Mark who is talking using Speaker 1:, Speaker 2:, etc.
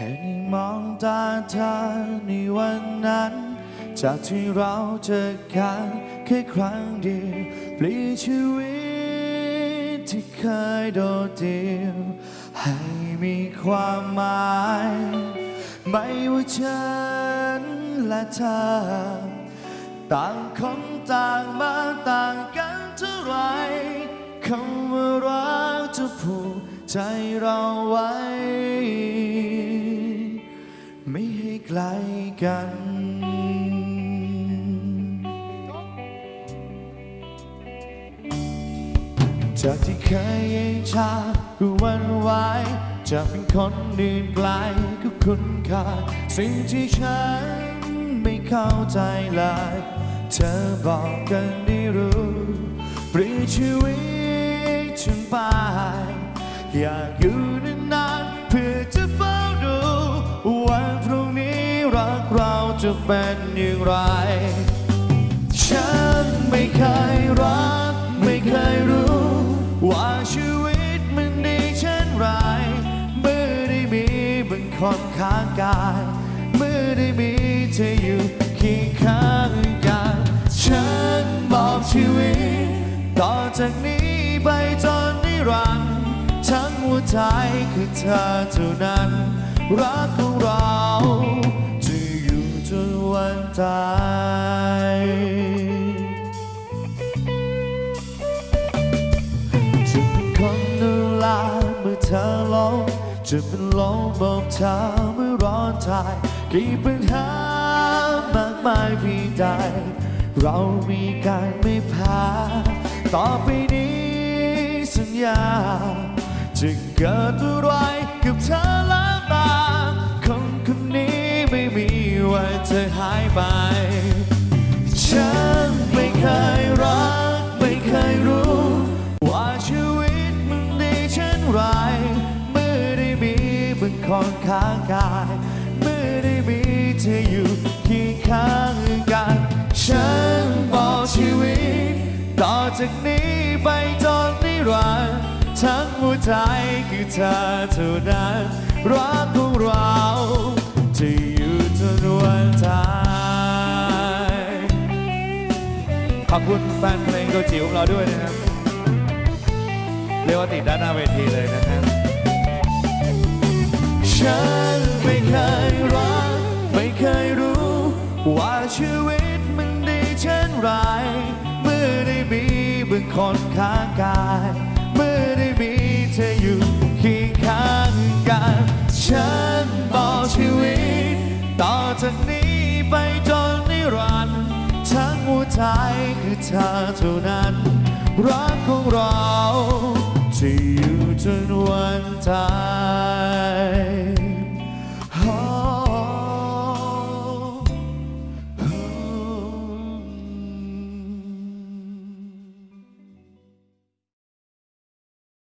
Speaker 1: ค่ได้มองตาเธอในวันนั้น จากที่เราเจอกันแค่ครั้งเดียวเปลี่ยนชีวิตที่เคยโดดเดี่ยวให้มีความหมาย ไม่ว่าฉันและเธอ ต่างคนต่างมาต่างกันเท่าไหรคำว่ารักจะผูกใจเราไว้ ใกลกัน จากที่เคยเย็นชาคือวันไหวจะเป็นคนอื่นไกลก็คุณค่าสิ่งที่ฉันไม่เข้าใจเลยเธอบอกกันได้รู้ปลี่ยนชีวิตฉันไปอยากอยู่นาน จะเป็นอย่างไร ฉันไม่เคยรัก ไม่เคยรู้ ว่าชีวิตมันดีเช่นไร เมื่อได้มีบางคนข้างกาย เมื่อได้มีเธออยู่เคียงข้างกัน ฉันบอกชีวิต ต่อจากนี้ไปจนนิรันดร์ทั้งหัวใจคือเธอเท่านั้น รักของเรา วันตายจะเป็นคนดูแลเมื่อเธอลงจะเป็นลมบอกเธอเมื่อร้อนใจกี่ปัญหามากมายเพียงใด เรามีการไม่พ้ต่อไปนี้สัญญา จะเกิดอะไรกับเธอ วันจะหายไป ฉันไม่เคยรัก ไม่เคยรู้ ว่าชีวิตมันดีเช่นไรเมื่อได้มีบางคนข้างกายเมื่อได้มีเธออยู่เคียงข้างกัน ฉันบอกชีวิต ต่อจากนี้ไปจนนิรันดร์ทั้งหัวใจคือเธอเท่านั้นรักของเรา อบคุณแฟนเพลงตัวจิ๋วของเราด้วยนะครับ เรียกว่าติดด้านหน้าเวทีเลยนะครับ ฉันไม่เคยรัก ไม่เคยรู้ ว่าชีวิตมันดีเช่นไร เมื่อได้มีบางคนข้างกาย ทั้งหัวใจคือเธอเท่านั้น รักของเราจะอยู่จนวันตาย